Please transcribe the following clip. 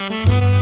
Bye.